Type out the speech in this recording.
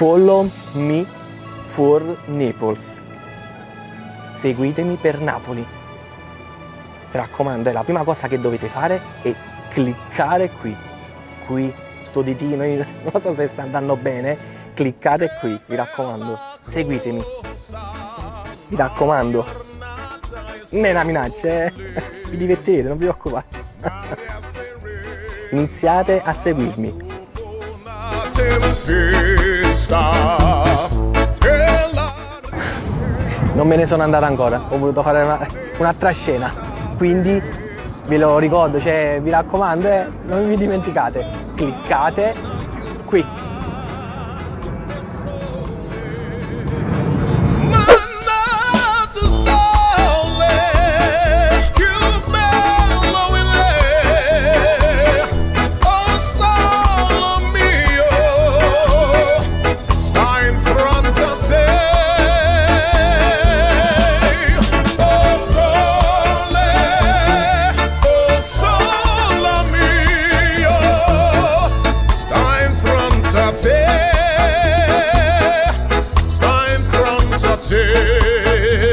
Follow me for Naples. Seguitemi per Napoli. Mi raccomando, la prima cosa che dovete fare è cliccare qui. Qui, sto ditino, non so se sta andando bene. Cliccate qui, mi raccomando. Seguitemi. Mi raccomando. Non è una minaccia, eh. Vi divertirete, non vi preoccupate. Iniziate a seguirmi. Non me ne sono andato ancora, ho voluto fare una, un'altra scena. Quindi ve lo ricordo, cioè vi raccomando, eh, non vi dimenticate, cliccate qui. It's time from today.